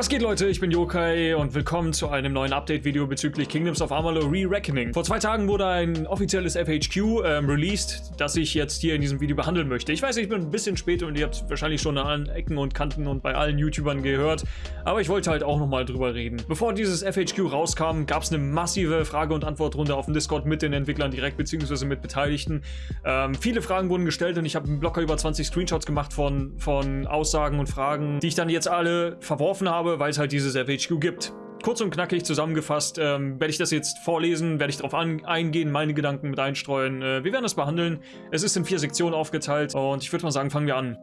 Was geht Leute, ich bin Yokai und willkommen zu einem neuen Update-Video bezüglich Kingdoms of Amalur Re-Reckoning. Vor zwei Tagen wurde ein offizielles FHQ ähm, released, das ich jetzt hier in diesem Video behandeln möchte. Ich weiß, ich bin ein bisschen spät und ihr habt wahrscheinlich schon an allen Ecken und Kanten und bei allen YouTubern gehört, aber ich wollte halt auch nochmal drüber reden. Bevor dieses FHQ rauskam, gab es eine massive Frage- und Antwortrunde auf dem Discord mit den Entwicklern direkt, beziehungsweise mit Beteiligten. Ähm, viele Fragen wurden gestellt und ich habe locker über 20 Screenshots gemacht von, von Aussagen und Fragen, die ich dann jetzt alle verworfen habe, habe, weil es halt dieses FHQ gibt. Kurz und knackig zusammengefasst ähm, werde ich das jetzt vorlesen, werde ich darauf eingehen, meine Gedanken mit einstreuen. Äh, wir werden das behandeln. Es ist in vier Sektionen aufgeteilt und ich würde mal sagen, fangen wir an.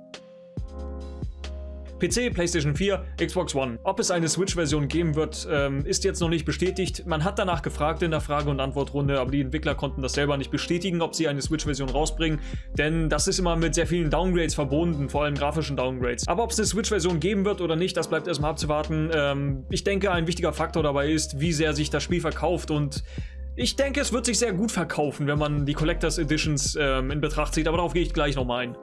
PC, PlayStation 4, Xbox One. Ob es eine Switch-Version geben wird, ähm, ist jetzt noch nicht bestätigt. Man hat danach gefragt in der Frage- und Antwortrunde, aber die Entwickler konnten das selber nicht bestätigen, ob sie eine Switch-Version rausbringen, denn das ist immer mit sehr vielen Downgrades verbunden, vor allem grafischen Downgrades. Aber ob es eine Switch-Version geben wird oder nicht, das bleibt erstmal abzuwarten. Ähm, ich denke, ein wichtiger Faktor dabei ist, wie sehr sich das Spiel verkauft und ich denke, es wird sich sehr gut verkaufen, wenn man die Collectors Editions ähm, in Betracht zieht, aber darauf gehe ich gleich nochmal ein.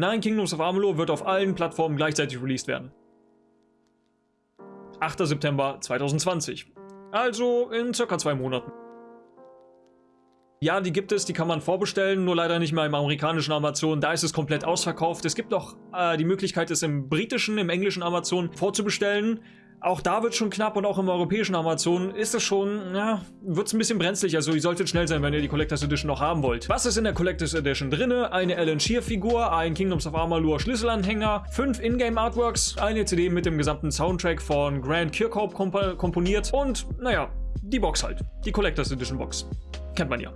Nine Kingdoms of Amalur wird auf allen Plattformen gleichzeitig released werden. 8. September 2020. Also in circa zwei Monaten. Ja, die gibt es, die kann man vorbestellen, nur leider nicht mehr im amerikanischen Amazon. Da ist es komplett ausverkauft. Es gibt noch äh, die Möglichkeit, es im britischen, im englischen Amazon vorzubestellen. Auch da wird schon knapp und auch im europäischen Amazon ist es schon, ja, wird es ein bisschen brenzlig. Also ihr solltet schnell sein, wenn ihr die Collectors Edition noch haben wollt. Was ist in der Collectors Edition drinne? Eine Alan Shear Figur, ein Kingdoms of Amalur Schlüsselanhänger, fünf Ingame Artworks, eine CD mit dem gesamten Soundtrack von Grant Kirkhope komp komponiert und, naja, die Box halt. Die Collectors Edition Box. Kennt man ja.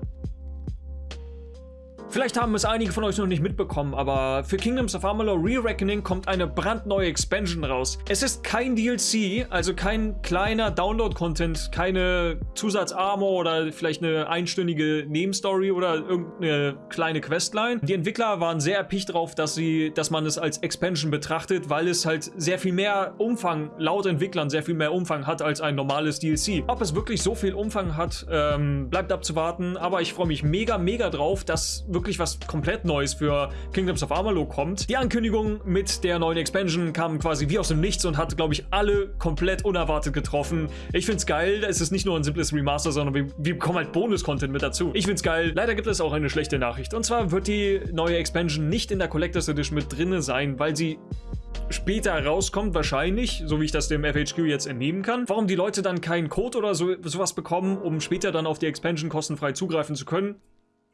Vielleicht haben es einige von euch noch nicht mitbekommen, aber für Kingdoms of Amalur Re-Reckoning kommt eine brandneue Expansion raus. Es ist kein DLC, also kein kleiner Download-Content, keine Zusatz-Armor oder vielleicht eine einstündige Nebenstory oder irgendeine kleine Questline. Die Entwickler waren sehr erpicht darauf, dass, sie, dass man es als Expansion betrachtet, weil es halt sehr viel mehr Umfang, laut Entwicklern sehr viel mehr Umfang hat als ein normales DLC. Ob es wirklich so viel Umfang hat, ähm, bleibt abzuwarten, aber ich freue mich mega, mega drauf, dass wirklich wirklich was komplett Neues für Kingdoms of Amalur kommt. Die Ankündigung mit der neuen Expansion kam quasi wie aus dem Nichts und hat, glaube ich, alle komplett unerwartet getroffen. Ich finde es geil, es ist nicht nur ein simples Remaster, sondern wir, wir bekommen halt Bonus-Content mit dazu. Ich finde es geil. Leider gibt es auch eine schlechte Nachricht. Und zwar wird die neue Expansion nicht in der Collectors Edition mit drinne sein, weil sie später rauskommt, wahrscheinlich, so wie ich das dem FHQ jetzt entnehmen kann. Warum die Leute dann keinen Code oder so, sowas bekommen, um später dann auf die Expansion kostenfrei zugreifen zu können,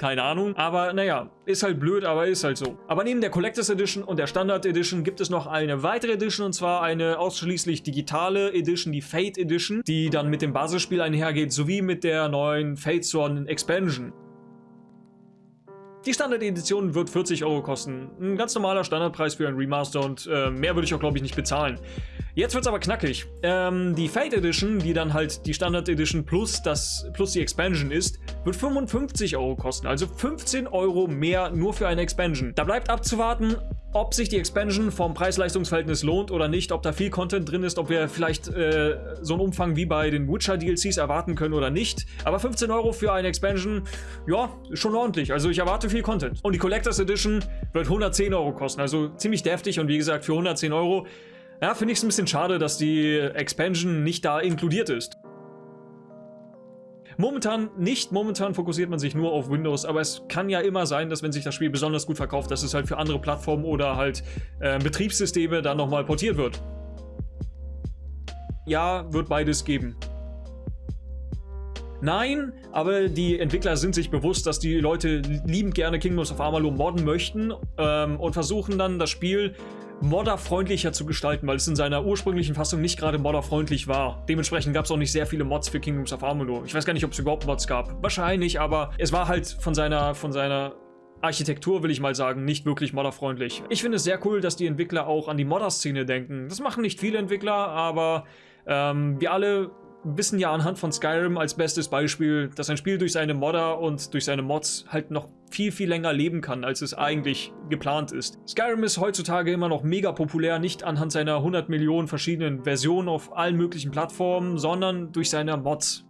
keine Ahnung. Aber naja, ist halt blöd, aber ist halt so. Aber neben der Collectors Edition und der Standard Edition gibt es noch eine weitere Edition und zwar eine ausschließlich digitale Edition, die Fate Edition, die dann mit dem Basisspiel einhergeht, sowie mit der neuen Fate Zone Expansion. Die Standard-Edition wird 40 Euro kosten. Ein ganz normaler Standardpreis für ein Remaster und äh, mehr würde ich auch, glaube ich, nicht bezahlen. Jetzt wird es aber knackig. Ähm, die Fate Edition, die dann halt die Standard Edition plus, plus die Expansion ist, wird 55 Euro kosten. Also 15 Euro mehr nur für eine Expansion. Da bleibt abzuwarten, ob sich die Expansion vom Preis-Leistungs-Verhältnis lohnt oder nicht, ob da viel Content drin ist, ob wir vielleicht äh, so einen Umfang wie bei den Witcher-DLCs erwarten können oder nicht. Aber 15 Euro für eine Expansion, ja, schon ordentlich. Also ich erwarte viel Content. Und die Collectors Edition wird 110 Euro kosten, also ziemlich deftig und wie gesagt, für 110 Euro ja, finde ich es ein bisschen schade, dass die Expansion nicht da inkludiert ist. Momentan nicht, momentan fokussiert man sich nur auf Windows, aber es kann ja immer sein, dass wenn sich das Spiel besonders gut verkauft, dass es halt für andere Plattformen oder halt äh, Betriebssysteme dann nochmal portiert wird. Ja, wird beides geben. Nein, aber die Entwickler sind sich bewusst, dass die Leute liebend gerne Kingdoms of Amalur modden möchten ähm, und versuchen dann das Spiel modderfreundlicher zu gestalten, weil es in seiner ursprünglichen Fassung nicht gerade modderfreundlich war. Dementsprechend gab es auch nicht sehr viele Mods für Kingdoms of Amalur. Ich weiß gar nicht, ob es überhaupt Mods gab. Wahrscheinlich, aber es war halt von seiner, von seiner Architektur, will ich mal sagen, nicht wirklich modderfreundlich. Ich finde es sehr cool, dass die Entwickler auch an die Modder-Szene denken. Das machen nicht viele Entwickler, aber ähm, wir alle wissen ja anhand von Skyrim als bestes Beispiel, dass ein Spiel durch seine Modder und durch seine Mods halt noch viel, viel länger leben kann, als es eigentlich geplant ist. Skyrim ist heutzutage immer noch mega populär, nicht anhand seiner 100 Millionen verschiedenen Versionen auf allen möglichen Plattformen, sondern durch seine Mods.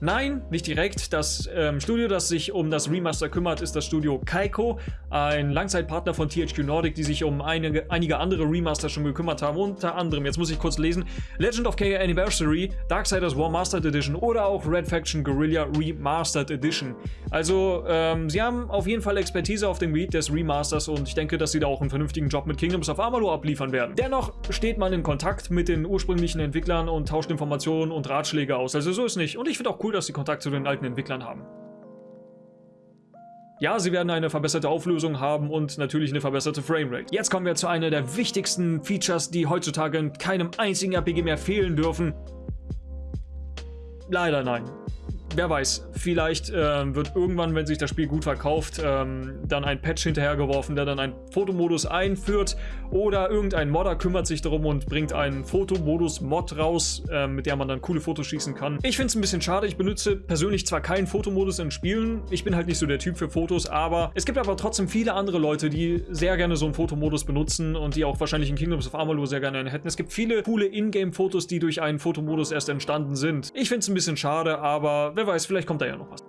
Nein, nicht direkt. Das ähm, Studio, das sich um das Remaster kümmert, ist das Studio Kaiko, ein Langzeitpartner von THQ Nordic, die sich um einige, einige andere Remaster schon gekümmert haben. Unter anderem, jetzt muss ich kurz lesen, Legend of K Anniversary, Darksiders War Mastered Edition oder auch Red Faction Guerrilla Remastered Edition. Also, ähm, sie haben auf jeden Fall Expertise auf dem Gebiet des Remasters und ich denke, dass sie da auch einen vernünftigen Job mit Kingdoms of Amalur abliefern werden. Dennoch steht man in Kontakt mit den ursprünglichen Entwicklern und tauscht Informationen und Ratschläge aus. Also so ist nicht. Und ich finde auch cool, dass sie Kontakt zu den alten Entwicklern haben. Ja, sie werden eine verbesserte Auflösung haben und natürlich eine verbesserte Framerate. Jetzt kommen wir zu einer der wichtigsten Features, die heutzutage in keinem einzigen RPG mehr fehlen dürfen. Leider nein wer weiß, vielleicht äh, wird irgendwann, wenn sich das Spiel gut verkauft, ähm, dann ein Patch hinterhergeworfen, der dann einen Fotomodus einführt oder irgendein Modder kümmert sich darum und bringt einen Fotomodus-Mod raus, äh, mit der man dann coole Fotos schießen kann. Ich finde es ein bisschen schade, ich benutze persönlich zwar keinen Fotomodus in Spielen, ich bin halt nicht so der Typ für Fotos, aber es gibt aber trotzdem viele andere Leute, die sehr gerne so einen Fotomodus benutzen und die auch wahrscheinlich in Kingdoms of Amalur sehr gerne einen hätten. Es gibt viele coole Ingame-Fotos, die durch einen Fotomodus erst entstanden sind. Ich finde es ein bisschen schade, aber wer weiß, vielleicht kommt da ja noch was.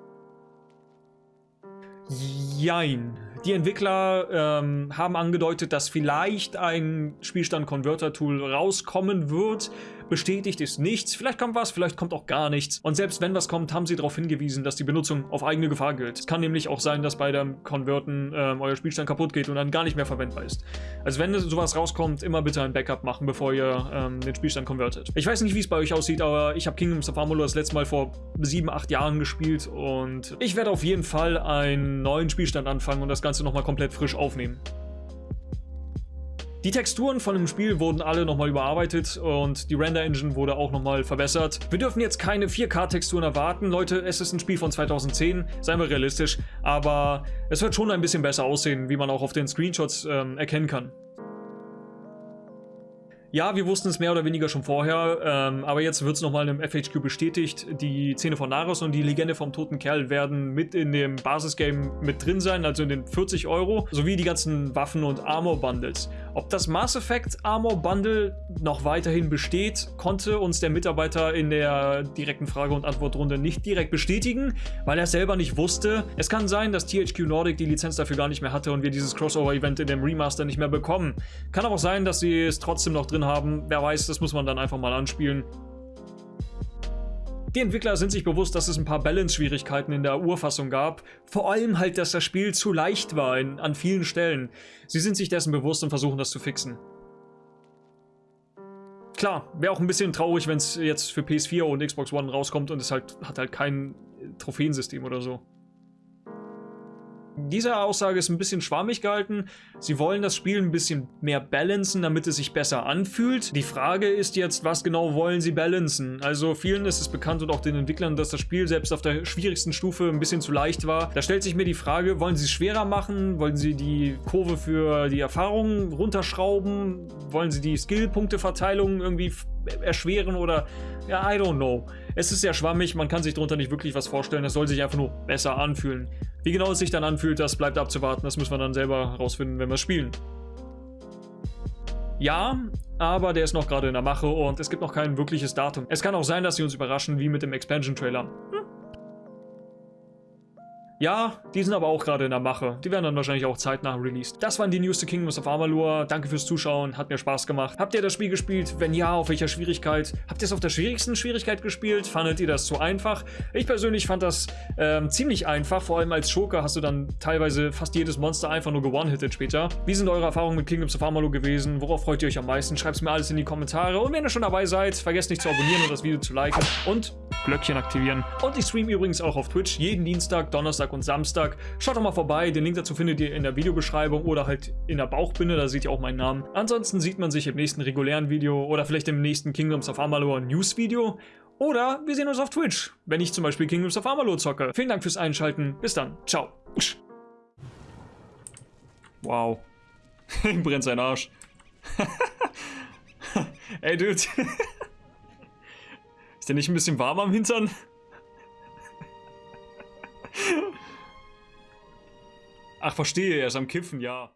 Jein. Die Entwickler ähm, haben angedeutet, dass vielleicht ein Spielstand-Converter-Tool rauskommen wird. Bestätigt ist nichts. Vielleicht kommt was, vielleicht kommt auch gar nichts. Und selbst wenn was kommt, haben sie darauf hingewiesen, dass die Benutzung auf eigene Gefahr gilt. Es kann nämlich auch sein, dass bei dem Converten ähm, euer Spielstand kaputt geht und dann gar nicht mehr verwendbar ist. Also wenn sowas rauskommt, immer bitte ein Backup machen, bevor ihr ähm, den Spielstand konvertet. Ich weiß nicht, wie es bei euch aussieht, aber ich habe Kingdoms of Amalur das letzte Mal vor sieben, acht Jahren gespielt und ich werde auf jeden Fall einen neuen Spielstand anfangen und das Ganze nochmal komplett frisch aufnehmen. Die Texturen von dem Spiel wurden alle nochmal überarbeitet und die Render-Engine wurde auch nochmal verbessert. Wir dürfen jetzt keine 4K-Texturen erwarten. Leute, es ist ein Spiel von 2010, seien wir realistisch, aber es wird schon ein bisschen besser aussehen, wie man auch auf den Screenshots ähm, erkennen kann. Ja, wir wussten es mehr oder weniger schon vorher, ähm, aber jetzt wird es nochmal im FHQ bestätigt. Die Szene von Naros und die Legende vom toten Kerl werden mit in dem Basisgame mit drin sein, also in den 40 Euro, sowie die ganzen Waffen- und Armor-Bundles. Ob das Mass Effect Armor Bundle noch weiterhin besteht, konnte uns der Mitarbeiter in der direkten Frage- und Antwortrunde nicht direkt bestätigen, weil er selber nicht wusste. Es kann sein, dass THQ Nordic die Lizenz dafür gar nicht mehr hatte und wir dieses Crossover-Event in dem Remaster nicht mehr bekommen. Kann aber auch sein, dass sie es trotzdem noch drin drin haben. Wer weiß, das muss man dann einfach mal anspielen. Die Entwickler sind sich bewusst, dass es ein paar Balance-Schwierigkeiten in der Urfassung gab. Vor allem halt, dass das Spiel zu leicht war in, an vielen Stellen. Sie sind sich dessen bewusst und versuchen das zu fixen. Klar, wäre auch ein bisschen traurig, wenn es jetzt für PS4 und Xbox One rauskommt und es halt hat halt kein Trophäensystem oder so diese Aussage ist ein bisschen schwammig gehalten. Sie wollen das Spiel ein bisschen mehr balancen, damit es sich besser anfühlt. Die Frage ist jetzt, was genau wollen sie balancen? Also vielen ist es bekannt und auch den Entwicklern, dass das Spiel selbst auf der schwierigsten Stufe ein bisschen zu leicht war. Da stellt sich mir die Frage, wollen sie es schwerer machen? Wollen sie die Kurve für die Erfahrung runterschrauben? Wollen sie die Skillpunkteverteilung irgendwie erschweren oder ja, I don't know. Es ist sehr schwammig, man kann sich darunter nicht wirklich was vorstellen, es soll sich einfach nur besser anfühlen. Wie genau es sich dann anfühlt, das bleibt abzuwarten, das müssen wir dann selber herausfinden, wenn wir spielen. Ja, aber der ist noch gerade in der Mache und es gibt noch kein wirkliches Datum. Es kann auch sein, dass sie uns überraschen, wie mit dem Expansion-Trailer. Hm? Ja, die sind aber auch gerade in der Mache. Die werden dann wahrscheinlich auch zeitnah released. Das waren die News to Kingdoms of Amalur. Danke fürs Zuschauen, hat mir Spaß gemacht. Habt ihr das Spiel gespielt? Wenn ja, auf welcher Schwierigkeit? Habt ihr es auf der schwierigsten Schwierigkeit gespielt? Fandet ihr das zu einfach? Ich persönlich fand das ähm, ziemlich einfach. Vor allem als Schurke hast du dann teilweise fast jedes Monster einfach nur gewonnen-hitted später. Wie sind eure Erfahrungen mit Kingdoms of Amalur gewesen? Worauf freut ihr euch am meisten? Schreibt es mir alles in die Kommentare. Und wenn ihr schon dabei seid, vergesst nicht zu abonnieren und das Video zu liken. Und Glöckchen aktivieren. Und ich streame übrigens auch auf Twitch jeden Dienstag, Donnerstag und Samstag. Schaut doch mal vorbei, den Link dazu findet ihr in der Videobeschreibung oder halt in der Bauchbinde, da seht ihr auch meinen Namen. Ansonsten sieht man sich im nächsten regulären Video oder vielleicht im nächsten Kingdoms of Amalur News Video. Oder wir sehen uns auf Twitch, wenn ich zum Beispiel Kingdoms of Amalur zocke. Vielen Dank fürs Einschalten. Bis dann. Ciao. Wow. Ihm brennt sein Arsch. Ey, Dude. Ist der nicht ein bisschen warm am Hintern? Ach, verstehe, er ist am Kiffen, ja.